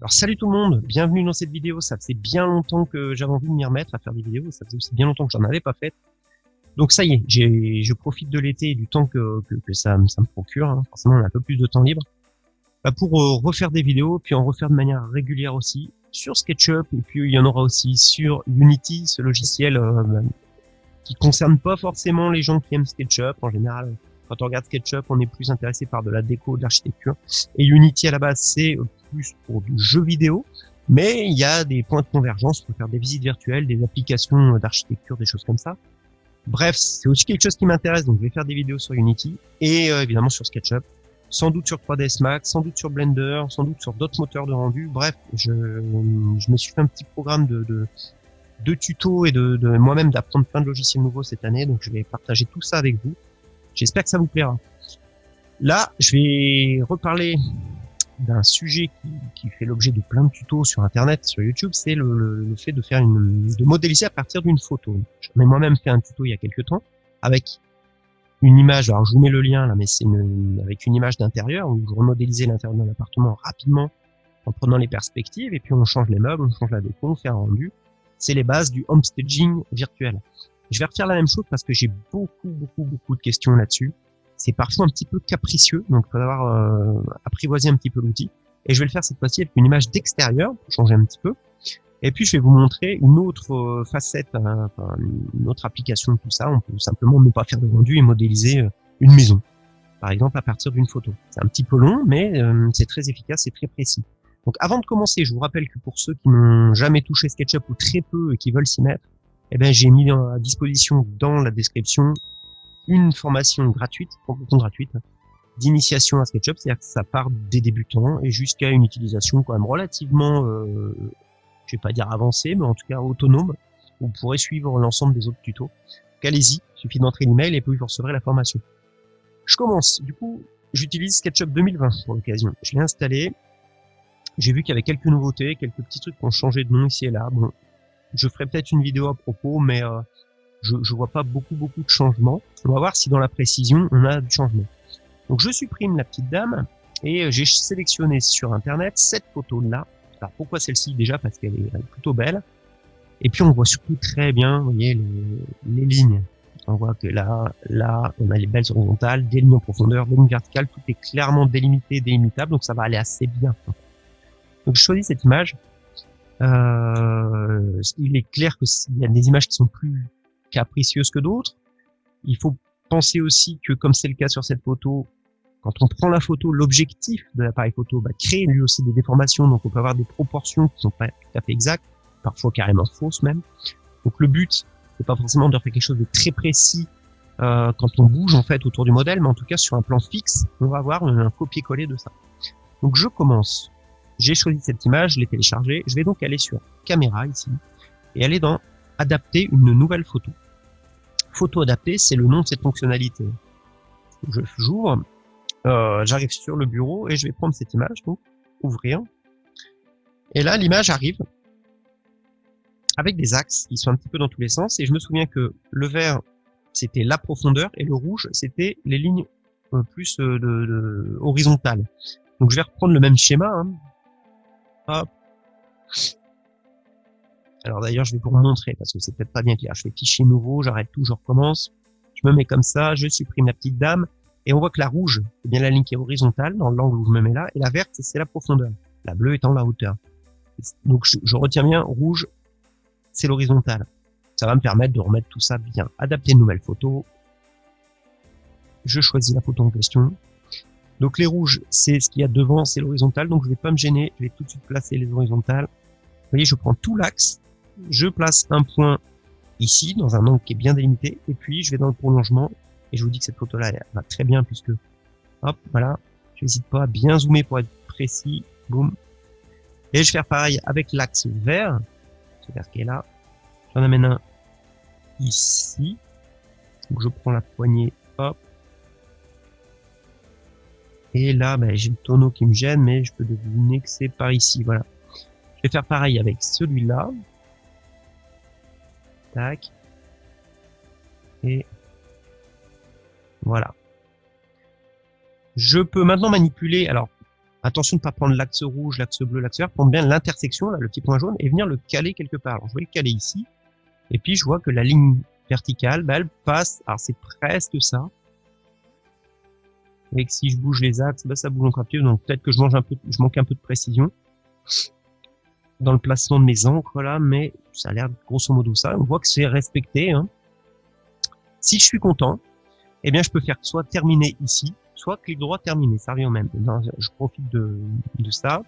Alors salut tout le monde, bienvenue dans cette vidéo. Ça faisait bien longtemps que j'avais envie de m'y remettre à faire des vidéos. Ça faisait aussi bien longtemps que j'en avais pas fait. Donc ça y est, j'ai, je profite de l'été et du temps que, que, que ça, ça, me procure. Hein. Forcément, on a un peu plus de temps libre bah, pour euh, refaire des vidéos, puis en refaire de manière régulière aussi sur SketchUp. Et puis il y en aura aussi sur Unity, ce logiciel euh, qui concerne pas forcément les gens qui aiment SketchUp. En général, quand on regarde SketchUp, on est plus intéressé par de la déco, de l'architecture. Et Unity à la base, c'est plus pour du jeu vidéo. Mais il y a des points de convergence pour faire des visites virtuelles, des applications d'architecture, des choses comme ça. Bref, c'est aussi quelque chose qui m'intéresse, donc je vais faire des vidéos sur Unity et euh, évidemment sur SketchUp, sans doute sur 3ds Max, sans doute sur Blender, sans doute sur d'autres moteurs de rendu. Bref, je, je me suis fait un petit programme de, de, de tutos et de, de moi-même d'apprendre plein de logiciels nouveaux cette année, donc je vais partager tout ça avec vous. J'espère que ça vous plaira. Là, je vais reparler d'un sujet qui, fait l'objet de plein de tutos sur Internet, sur YouTube, c'est le, le, fait de faire une, de modéliser à partir d'une photo. J'en ai moi-même fait un tuto il y a quelques temps avec une image. Alors je vous mets le lien là, mais c'est avec une image d'intérieur où je remodélisais l'intérieur d'un appartement rapidement en prenant les perspectives et puis on change les meubles, on change la déco, on fait un rendu. C'est les bases du homestaging virtuel. Je vais refaire la même chose parce que j'ai beaucoup, beaucoup, beaucoup de questions là-dessus. C'est parfois un petit peu capricieux, donc il faut avoir euh, apprivoiser un petit peu l'outil. Et je vais le faire cette fois-ci avec une image d'extérieur, pour changer un petit peu. Et puis je vais vous montrer une autre euh, facette, hein, une autre application de tout ça. On peut simplement ne pas faire de rendu et modéliser euh, une maison, par exemple à partir d'une photo. C'est un petit peu long, mais euh, c'est très efficace et très précis. Donc avant de commencer, je vous rappelle que pour ceux qui n'ont jamais touché SketchUp ou très peu et qui veulent s'y mettre, eh ben, j'ai mis à disposition dans la description une formation gratuite, complètement gratuite, d'initiation à SketchUp, c'est-à-dire que ça part des débutants et jusqu'à une utilisation quand même relativement, euh, je vais pas dire avancée, mais en tout cas autonome. Vous pourrez suivre l'ensemble des autres tutos. Allez-y, suffit d'entrer l'email et vous recevrez la formation. Je commence. Du coup, j'utilise SketchUp 2020 pour l'occasion. Je l'ai installé. J'ai vu qu'il y avait quelques nouveautés, quelques petits trucs qui ont changé de nom ici et là. Bon, je ferai peut-être une vidéo à propos, mais euh, je, je vois pas beaucoup beaucoup de changements. On va voir si dans la précision on a du changement. Donc je supprime la petite dame et euh, j'ai sélectionné sur internet cette photo là. Alors pourquoi celle-ci? Déjà parce qu'elle est plutôt belle. Et puis on voit surtout très bien, vous voyez les, les lignes. On voit que là, là, on a les belles horizontales, des lignes en profondeur, des lignes verticales, tout est clairement délimité, délimitable, donc ça va aller assez bien. Donc je choisis cette image euh, il est clair qu'il y a des images qui sont plus capricieuses que d'autres. Il faut penser aussi que, comme c'est le cas sur cette photo, quand on prend la photo, l'objectif de l'appareil photo va créer lui aussi des déformations, donc on peut avoir des proportions qui sont pas tout à fait exactes, parfois carrément fausses même. Donc le but, c'est pas forcément de faire quelque chose de très précis euh, quand on bouge en fait autour du modèle, mais en tout cas sur un plan fixe, on va avoir un copier-coller de ça. Donc je commence j'ai choisi cette image, je l'ai téléchargée. Je vais donc aller sur caméra ici et aller dans adapter une nouvelle photo. Photo adaptée, c'est le nom de cette fonctionnalité. Je j'ouvre, euh, j'arrive sur le bureau et je vais prendre cette image, donc ouvrir. Et là, l'image arrive avec des axes qui sont un petit peu dans tous les sens. Et je me souviens que le vert, c'était la profondeur et le rouge, c'était les lignes euh, plus euh, de, horizontales. Donc je vais reprendre le même schéma. Hein. Alors d'ailleurs, je vais vous montrer parce que c'est peut-être pas bien clair. Je fais fichier nouveau, j'arrête tout, je recommence. Je me mets comme ça, je supprime la petite dame et on voit que la rouge, c'est bien la ligne qui est horizontale dans l'angle où je me mets là et la verte, c'est la profondeur. La bleue étant la hauteur. Donc je, retiens bien, rouge, c'est l'horizontale. Ça va me permettre de remettre tout ça bien. Adapter une nouvelle photo. Je choisis la photo en question. Donc les rouges, c'est ce qu'il y a devant, c'est l'horizontale. Donc je vais pas me gêner, je vais tout de suite placer les horizontales. Vous voyez, je prends tout l'axe, je place un point ici, dans un angle qui est bien délimité, et puis je vais dans le prolongement, et je vous dis que cette photo-là, va très bien, puisque, hop, voilà, je n'hésite pas à bien zoomer pour être précis, boum. Et je vais faire pareil avec l'axe vert, ce vert qui est là, j'en amène un ici, donc je prends la poignée, et là, ben, j'ai le tonneau qui me gêne, mais je peux deviner que c'est par ici. Voilà. Je vais faire pareil avec celui-là. Tac. Et voilà. Je peux maintenant manipuler. Alors, Attention de ne pas prendre l'axe rouge, l'axe bleu, l'axe vert, prendre bien l'intersection, là, le petit point jaune, et venir le caler quelque part. Je vais le caler ici, et puis je vois que la ligne verticale, bah, elle passe, alors c'est presque ça, si je bouge les axes, bah, ça bouge encore plus, donc peut-être que je, manque un peu de précision dans le placement de mes encres là, mais ça a l'air grosso modo ça. On voit que c'est respecté. Hein. Si je suis content, eh bien je peux faire soit terminer ici, soit clic droit terminer, ça revient au même. je profite de, ça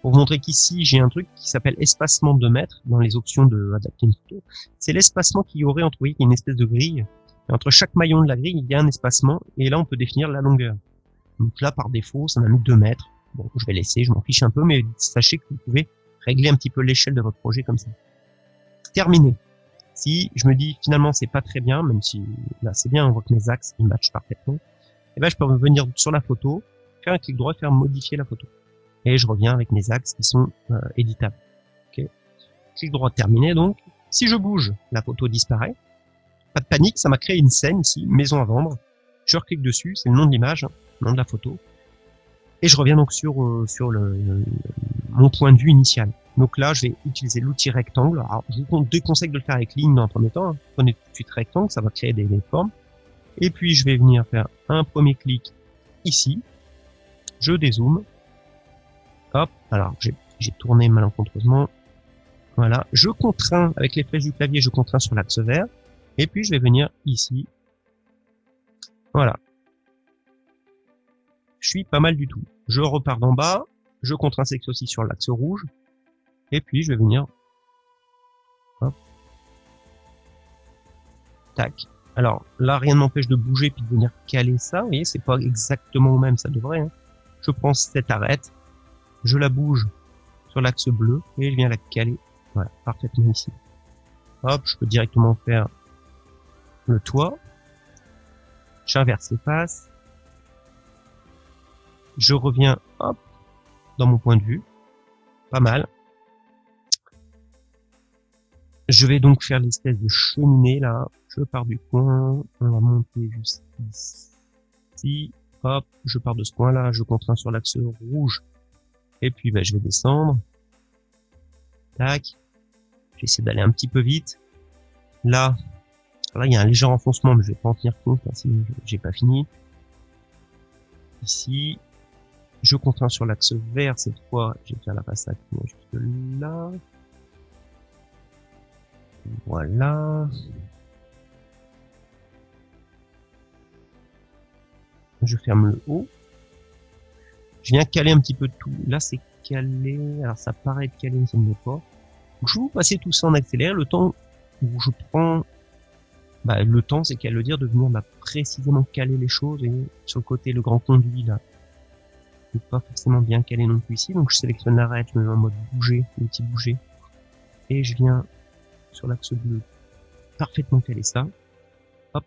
pour montrer qu'ici j'ai un truc qui s'appelle espacement de mètres dans les options de adapter une photo. C'est l'espacement qu'il y aurait entre, vous une espèce de grille. Entre chaque maillon de la grille, il y a un espacement et là on peut définir la longueur. Donc là par défaut, ça m'a mis 2 mètres. Bon, je vais laisser, je m'en fiche un peu, mais sachez que vous pouvez régler un petit peu l'échelle de votre projet comme ça. Terminé. Si je me dis finalement c'est pas très bien, même si là c'est bien, on voit que mes axes ils matchent parfaitement, et eh ben je peux revenir sur la photo, faire un clic droit et faire modifier la photo. Et je reviens avec mes axes qui sont euh, éditables. Okay. Clic droit terminé donc. Si je bouge, la photo disparaît. Panique, ça m'a créé une scène ici, maison à vendre. Je reclique dessus, c'est le nom de l'image, le nom de la photo. Et je reviens donc sur, euh, sur le, mon point de vue initial. Donc là, je vais utiliser l'outil rectangle. Alors, je vous déconseille de le faire avec ligne dans un premier temps. Hein. Prenez tout de suite rectangle, ça va créer des, formes. Et puis, je vais venir faire un premier clic ici. Je dézoome. Hop. Alors, j'ai tourné malencontreusement. Voilà. Je contrains, avec les flèches du clavier, je contrains sur l'axe vert. Et puis, je vais venir ici. Voilà je suis pas mal du tout. Je repars d'en bas, je contre aussi sur l'axe rouge, et puis je vais venir, hop, tac. Alors là, rien ne m'empêche de bouger puis de venir caler ça. Vous voyez, c'est pas exactement au même, ça devrait. Hein. Je prends cette arête, je la bouge sur l'axe bleu et je viens la caler, voilà, parfaitement ici. Hop, je peux directement faire le toit. J'inverse les faces je reviens hop, dans mon point de vue. Pas mal. Je vais donc faire l'espèce de cheminée là. Je pars du coin. On va monter juste ici. Hop, je pars de ce point là. Je contrains sur l'axe rouge. Et puis bah, je vais descendre. Tac. J'essaie d'aller un petit peu vite. Là, là il y a un léger enfoncement, mais je vais pas en tenir compte, hein, sinon j'ai pas fini. Ici, je contrains sur l'axe vert cette fois. Je vais faire la façade jusque là. Voilà. Je ferme le haut. Je viens caler un petit peu tout. Là, c'est calé. Alors, ça paraît être calé, mais ça ne pas. je vais vous passer tout ça en accéléré. Le temps où je prends... Bah, le temps, c'est qu'à le dire de venir bah, précisément caler les choses. Et sur le côté, le grand conduit, là, pas forcément bien calé non plus ici. Donc je sélectionne l'arrêt, je me mets en mode bouger, petit bouger. Et je viens sur l'axe bleu parfaitement caler ça. Hop.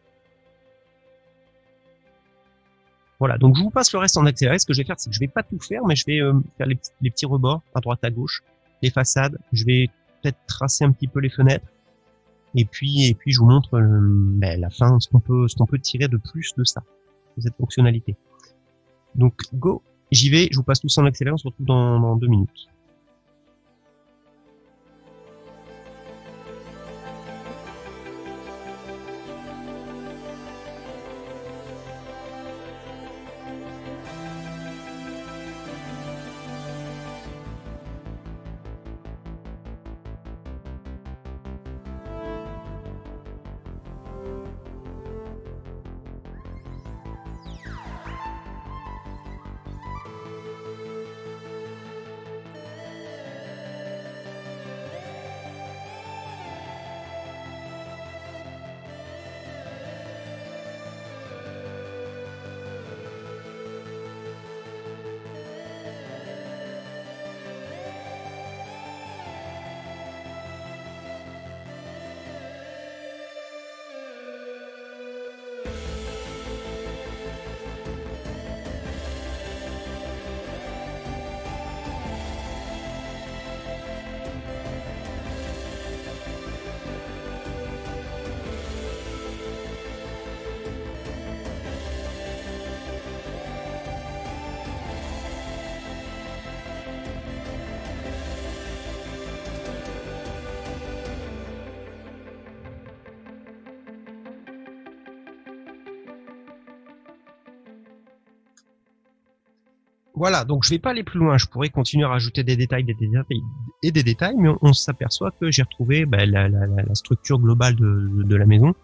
Voilà, donc je vous passe le reste en accéléré. Ce que je vais faire, c'est que je vais pas tout faire, mais je vais euh, faire les, petits rebords à droite à gauche, les façades. Je vais peut-être tracer un petit peu les fenêtres. Et puis, et puis je vous montre euh, ben, la fin, ce qu'on peut, ce qu'on peut tirer de plus de ça, de cette fonctionnalité. Donc, go J'y vais, je vous passe tout ça en accéléré, on dans deux minutes. Voilà, donc je vais pas aller plus loin. Je pourrais continuer à rajouter des détails, des détails et des détails, mais on, s'aperçoit que j'ai retrouvé bah, la, structure globale de, de, la maison.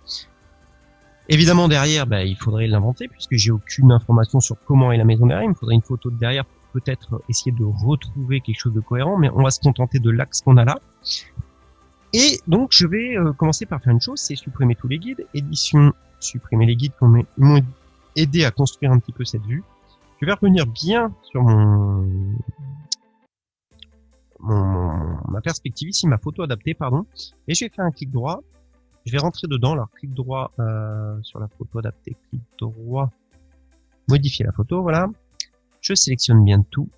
Évidemment, derrière, bah, il faudrait l'inventer puisque j'ai aucune information sur comment est la maison derrière. Il me faudrait une photo de derrière pour peut-être essayer de retrouver quelque chose de cohérent, mais on va se contenter de l'axe qu'on a là. Et donc, je vais euh, commencer par faire une chose, c'est supprimer tous les guides. Édition, supprimer les guides qui m'ont aidé à construire un petit peu cette vue. Je vais revenir bien sur mon, mon, ma perspective ici, ma photo adaptée, pardon, et je vais faire un clic droit. Je vais rentrer dedans. Alors clic droit euh, sur la photo adaptée, clic droit, modifier la photo, voilà. Je sélectionne bien tout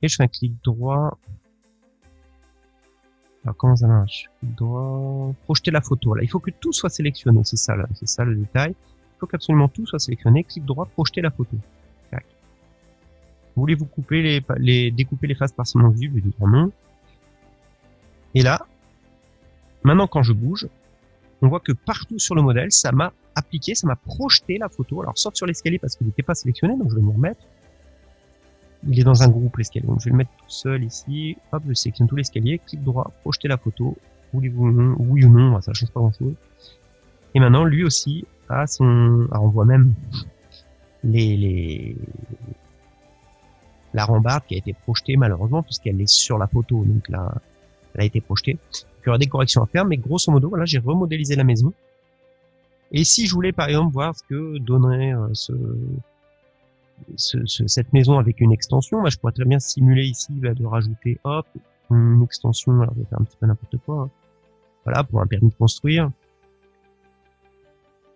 et je fais un clic droit. Alors comment ça marche? Clic droit, projeter la photo. Là, il faut que tout soit sélectionné. C'est ça, c'est ça le détail. Il faut qu'absolument tout soit sélectionné. Clic droit, projeter la photo. Voulez-vous couper les, découper les faces partiellement vues Je dis non. Et là, maintenant quand je bouge, on voit que partout sur le modèle, ça m'a appliqué, ça m'a projeté la photo. Alors sauf sur l'escalier parce qu'il n'était pas sélectionné, donc je vais me remettre. Il est dans un groupe l'escalier, donc je vais le mettre tout seul ici. Hop, je sélectionne tout l'escalier, clic droit, projeter la photo. Voulez-vous oui ou non, ça change pas grand chose. Et maintenant, lui aussi a son, on voit même les, les, la rambarde qui a été projetée malheureusement puisqu'elle est sur la photo, donc là, elle a été projetée. il y aura des corrections à faire, mais grosso modo, voilà, j'ai remodélisé la maison. Et si je voulais par exemple voir ce que donnerait euh, ce, ce, cette maison avec une extension, bah, je pourrais très bien simuler ici bah, de rajouter hop une extension. Alors je vais faire un petit peu n'importe quoi. Hein. Voilà pour un permis de construire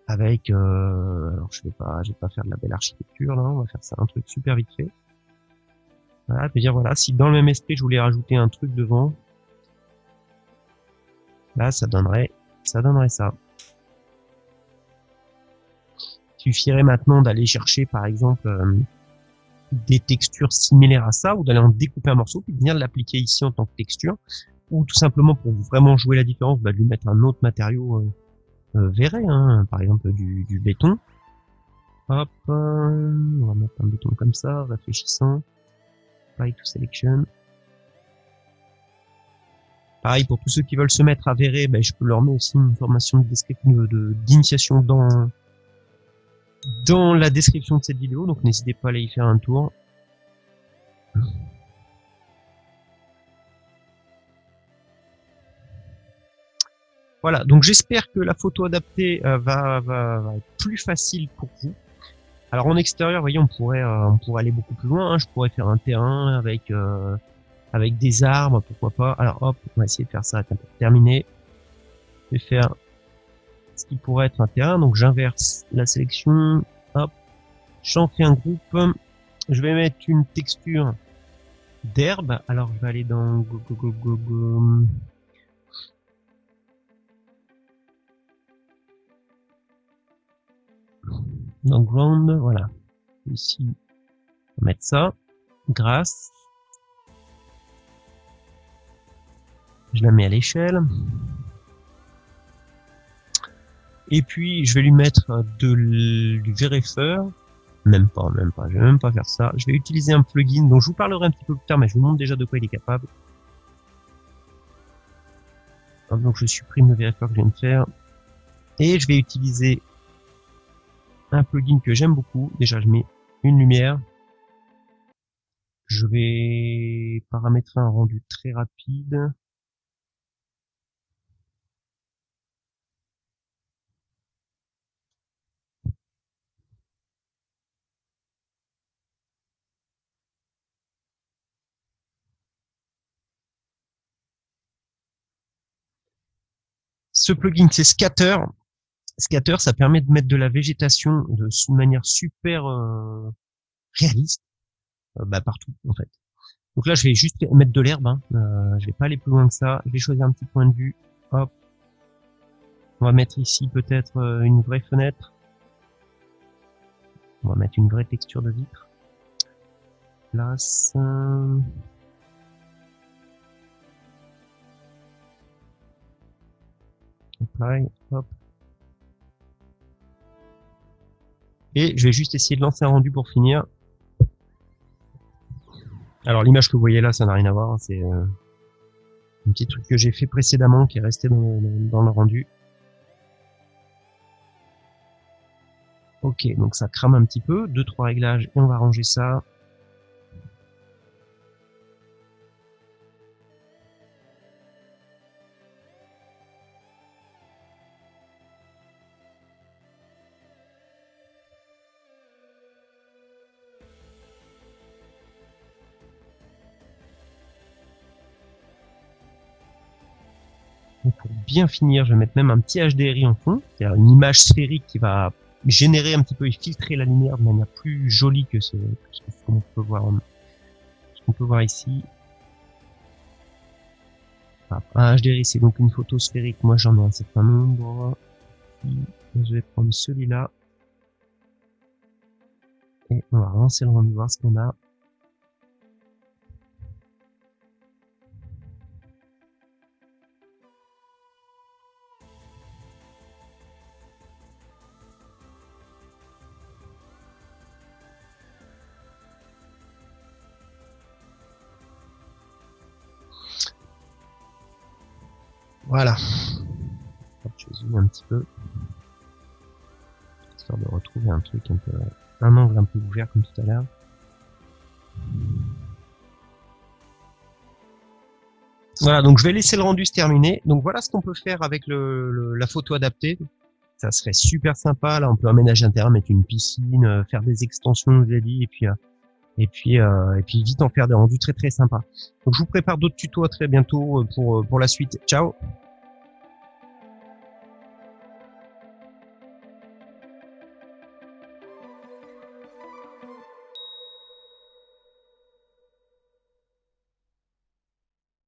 avec. Euh, alors je vais pas, je vais pas faire de la belle architecture là. On va faire ça un truc super vite fait. Voilà, je dire voilà, si dans le même esprit je voulais rajouter un truc devant, là ça donnerait, ça donnerait ça. Il suffirait maintenant d'aller chercher par exemple euh, des textures similaires à ça ou d'aller en découper un morceau puis de venir l'appliquer ici en tant que texture ou tout simplement pour vraiment jouer la différence, bah, de lui mettre un autre matériau euh, euh verré, hein, par exemple du, du béton. Hop, euh, on va mettre un béton comme ça, réfléchissant Pareil, pour tous ceux qui veulent se mettre à verrer, ben, je peux leur mettre aussi une formation de d'initiation dans, dans la description de cette vidéo, donc n'hésitez pas à aller y faire un tour. Voilà, donc j'espère que la photo adaptée euh, va, va, être plus facile pour vous. Alors en extérieur, voyez, on pourrait, euh, on pourrait aller beaucoup plus loin. Hein. Je pourrais faire un terrain avec euh, avec des arbres, pourquoi pas. Alors hop, on va essayer de faire ça. Terminé. Je vais faire ce qui pourrait être un terrain. Donc j'inverse la sélection. Hop, j'en fais un groupe. Je vais mettre une texture d'herbe. Alors je vais aller dans go, go, go, go, Donc ground, voilà. Ici, on va mettre ça. Grâce. Je la mets à l'échelle. Et puis, je vais lui mettre de, du vérifeur. Même pas, même pas. Je vais même pas faire ça. Je vais utiliser un plugin dont je vous parlerai un petit peu plus tard, mais je vous montre déjà de quoi il est capable. Donc, je supprime le vérifeur que je viens de faire. Et je vais utiliser un plugin que j'aime beaucoup. Déjà, je mets une lumière. Je vais paramétrer un rendu très rapide. Ce plugin, c'est Scatter. Scatter, ça permet de mettre de la végétation de manière super euh, réaliste euh, bah, partout en fait. Donc là, je vais juste mettre de l'herbe. Hein. Euh, je vais pas aller plus loin que ça. Je vais choisir un petit point de vue. Hop. On va mettre ici peut-être euh, une vraie fenêtre. On va mettre une vraie texture de vitre. Place. Apply. Hop. Et je vais juste essayer de lancer un rendu pour finir. Alors l'image que vous voyez là, ça n'a rien à voir. hein, C'est euh, un petit truc que j'ai fait précédemment qui est resté dans, dans- le rendu. Ok, donc ça crame un petit peu. Deux, trois réglages et on va ranger ça. Pour bien finir, je vais mettre même un petit HDRI en fond, c'est-à-dire une image sphérique qui va générer un petit peu et filtrer la lumière de manière plus jolie que ce, qu'on peut voir, qu'on peut voir ici. Voilà. Un HDRI, c'est donc une photo sphérique. Moi, j'en ai un certain nombre. Je vais prendre celui-là. Et on va lancer le rendu, voir ce qu'on a. Voilà. Je zoome un petit peu. Histoire de retrouver un truc un peu, un angle un peu ouvert comme tout à l'heure. Voilà, donc je vais laisser le rendu se terminer. Donc voilà ce qu'on peut faire avec la photo adaptée. Ça serait super sympa. Là, on peut aménager un mettre une piscine, euh, faire des extensions, je dit, et puis euh, et puis euh, et puis vite en faire des rendus très très sympas. Je vous prépare d'autres tutos à très bientôt pour la suite. Ciao.